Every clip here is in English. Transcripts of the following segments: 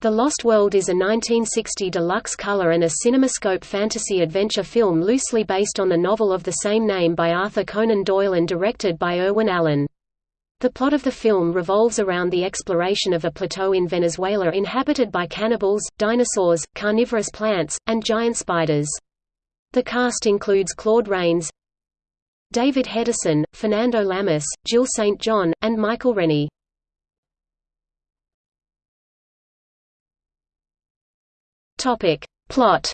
The Lost World is a 1960 deluxe color and a CinemaScope fantasy adventure film loosely based on the novel of the same name by Arthur Conan Doyle and directed by Irwin Allen. The plot of the film revolves around the exploration of a plateau in Venezuela inhabited by cannibals, dinosaurs, carnivorous plants, and giant spiders. The cast includes Claude Rains, David Hedison, Fernando Lamas, Jill St. John, and Michael Rennie. Topic. Plot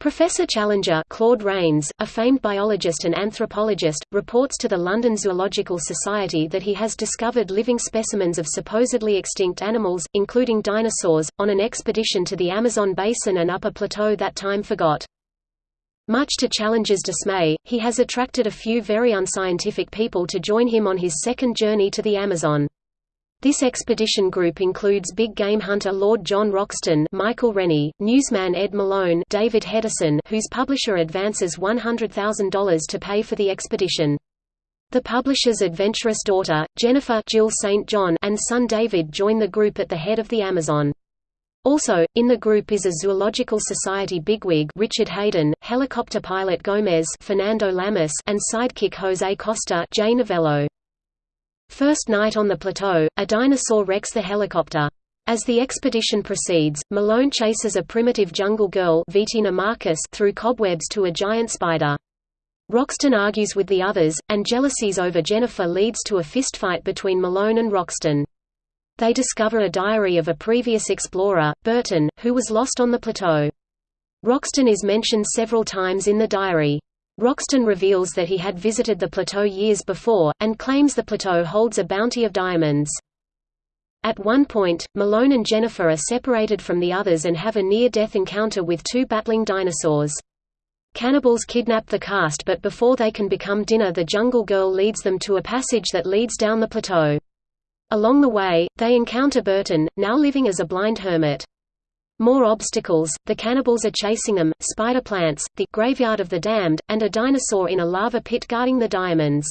Professor Challenger Claude Rains, a famed biologist and anthropologist, reports to the London Zoological Society that he has discovered living specimens of supposedly extinct animals, including dinosaurs, on an expedition to the Amazon basin and upper plateau that time forgot. Much to Challenger's dismay, he has attracted a few very unscientific people to join him on his second journey to the Amazon. This expedition group includes big game hunter Lord John Roxton Michael Rennie, newsman Ed Malone David Hedison whose publisher advances $100,000 to pay for the expedition. The publisher's adventurous daughter, Jennifer Jill St. John and son David join the group at the head of the Amazon. Also, in the group is a Zoological Society bigwig Richard Haydn, helicopter pilot Gomez Fernando Lamas and sidekick Jose Costa Jay Novello. First night on the plateau, a dinosaur wrecks the helicopter. As the expedition proceeds, Malone chases a primitive jungle girl Vitina Marcus through cobwebs to a giant spider. Roxton argues with the others, and jealousies over Jennifer leads to a fistfight between Malone and Roxton. They discover a diary of a previous explorer, Burton, who was lost on the plateau. Roxton is mentioned several times in the diary. Roxton reveals that he had visited the plateau years before, and claims the plateau holds a bounty of diamonds. At one point, Malone and Jennifer are separated from the others and have a near-death encounter with two battling dinosaurs. Cannibals kidnap the cast but before they can become dinner the jungle girl leads them to a passage that leads down the plateau. Along the way, they encounter Burton, now living as a blind hermit. More obstacles, the cannibals are chasing them, spider plants, the graveyard of the damned, and a dinosaur in a lava pit guarding the diamonds.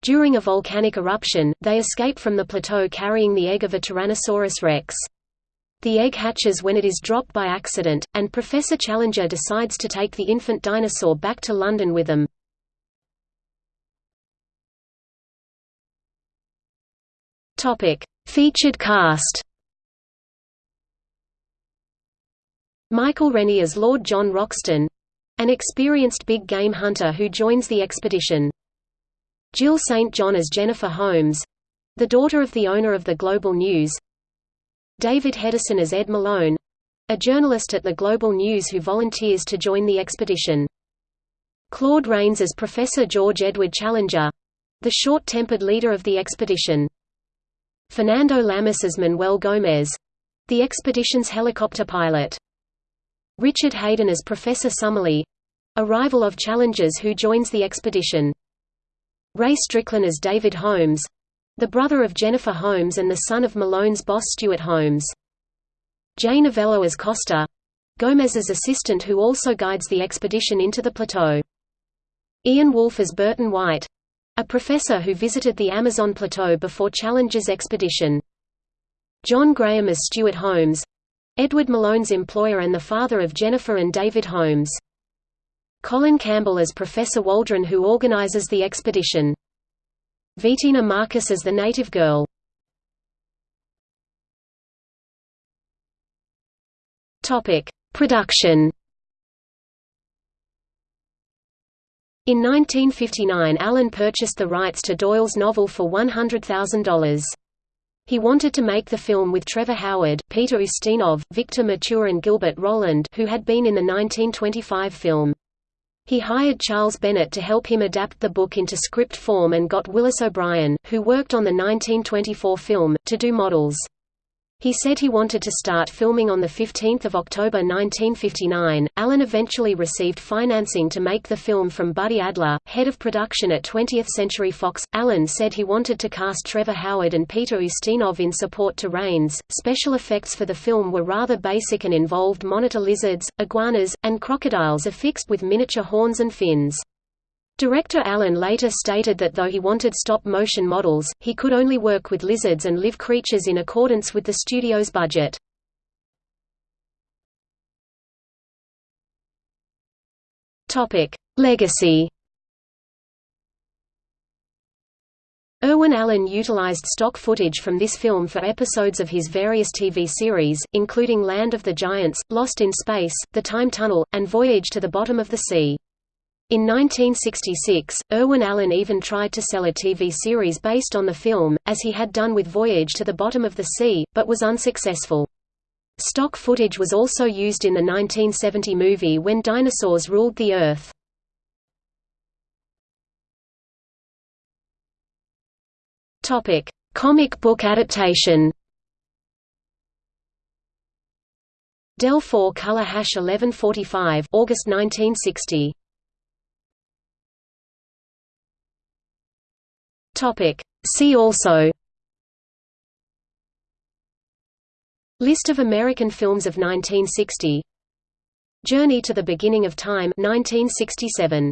During a volcanic eruption, they escape from the plateau carrying the egg of a Tyrannosaurus rex. The egg hatches when it is dropped by accident, and Professor Challenger decides to take the infant dinosaur back to London with them. Featured cast Michael Rennie as Lord John Roxton—an experienced big game hunter who joins the expedition. Jill St. John as Jennifer Holmes—the daughter of the owner of the Global News. David Hedison as Ed Malone—a journalist at the Global News who volunteers to join the expedition. Claude Rains as Professor George Edward Challenger—the short-tempered leader of the expedition. Fernando Lamas as Manuel Gomez—the expedition's helicopter pilot. Richard Haydn as Professor Summerlee—a rival of Challengers who joins the expedition. Ray Strickland as David Holmes—the brother of Jennifer Holmes and the son of Malone's boss Stuart Holmes. Jay Novello as Costa—Gomez's assistant who also guides the expedition into the plateau. Ian Wolfe as Burton White—a professor who visited the Amazon plateau before Challenger's expedition. John Graham as Stuart Holmes Edward Malone's employer and the father of Jennifer and David Holmes. Colin Campbell as Professor Waldron who organizes the expedition. Vitina Marcus as the native girl. Topic: Production. In 1959 Allen purchased the rights to Doyle's novel for $100,000. He wanted to make the film with Trevor Howard, Peter Ustinov, Victor Mature and Gilbert Roland who had been in the 1925 film. He hired Charles Bennett to help him adapt the book into script form and got Willis O'Brien, who worked on the 1924 film, to do models. He said he wanted to start filming on 15 October 1959. Allen eventually received financing to make the film from Buddy Adler, head of production at 20th Century Fox. Allen said he wanted to cast Trevor Howard and Peter Ustinov in support to Rains. Special effects for the film were rather basic and involved monitor lizards, iguanas, and crocodiles affixed with miniature horns and fins. Director Allen later stated that though he wanted stop-motion models, he could only work with lizards and live creatures in accordance with the studio's budget. Legacy Irwin Allen utilized stock footage from this film for episodes of his various TV series, including Land of the Giants, Lost in Space, The Time Tunnel, and Voyage to the Bottom of the Sea. In 1966, Irwin Allen even tried to sell a TV series based on the film, as he had done with Voyage to the Bottom of the Sea, but was unsuccessful. Stock footage was also used in the 1970 movie When Dinosaurs Ruled the Earth. Topic: Comic book adaptation. Dell 4 color hash 1145 August 1960. Topic: See also List of American films of 1960 Journey to the Beginning of Time 1967